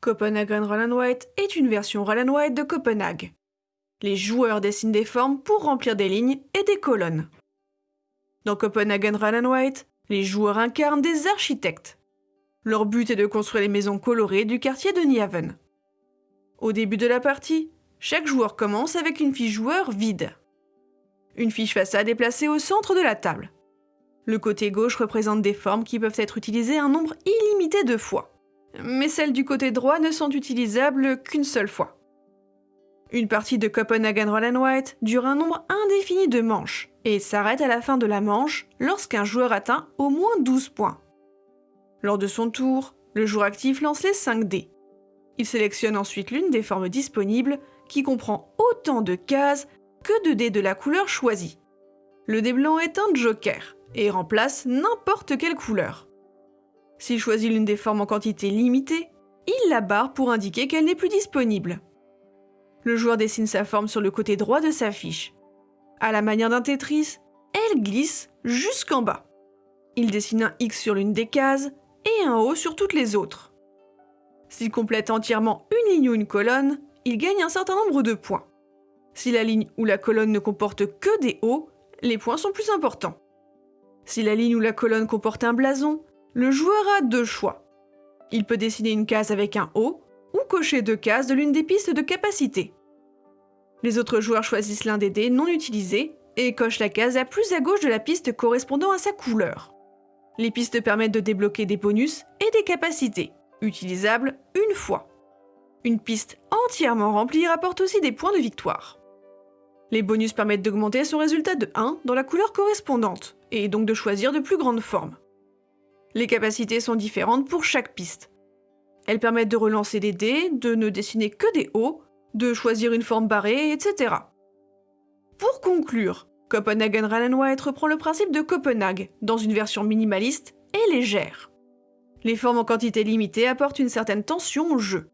Copenhagen Roll White est une version Roll White de Copenhague. Les joueurs dessinent des formes pour remplir des lignes et des colonnes. Dans Copenhagen Roll White, les joueurs incarnent des architectes. Leur but est de construire les maisons colorées du quartier de Niaven. Au début de la partie, chaque joueur commence avec une fiche joueur vide. Une fiche façade est placée au centre de la table. Le côté gauche représente des formes qui peuvent être utilisées un nombre illimité de fois mais celles du côté droit ne sont utilisables qu'une seule fois. Une partie de Copenhagen Roll White dure un nombre indéfini de manches et s'arrête à la fin de la manche lorsqu'un joueur atteint au moins 12 points. Lors de son tour, le joueur actif lance les 5 dés. Il sélectionne ensuite l'une des formes disponibles qui comprend autant de cases que de dés de la couleur choisie. Le dé blanc est un joker et remplace n'importe quelle couleur. S'il choisit l'une des formes en quantité limitée, il la barre pour indiquer qu'elle n'est plus disponible. Le joueur dessine sa forme sur le côté droit de sa fiche. À la manière d'un Tetris, elle glisse jusqu'en bas. Il dessine un X sur l'une des cases et un O sur toutes les autres. S'il complète entièrement une ligne ou une colonne, il gagne un certain nombre de points. Si la ligne ou la colonne ne comporte que des O, les points sont plus importants. Si la ligne ou la colonne comporte un blason, le joueur a deux choix. Il peut dessiner une case avec un O ou cocher deux cases de l'une des pistes de capacité. Les autres joueurs choisissent l'un des dés non utilisés et cochent la case la plus à gauche de la piste correspondant à sa couleur. Les pistes permettent de débloquer des bonus et des capacités, utilisables une fois. Une piste entièrement remplie rapporte aussi des points de victoire. Les bonus permettent d'augmenter son résultat de 1 dans la couleur correspondante, et donc de choisir de plus grandes formes. Les capacités sont différentes pour chaque piste. Elles permettent de relancer des dés, de ne dessiner que des hauts, de choisir une forme barrée, etc. Pour conclure, Copenhagen Run White reprend le principe de Copenhague, dans une version minimaliste et légère. Les formes en quantité limitée apportent une certaine tension au jeu.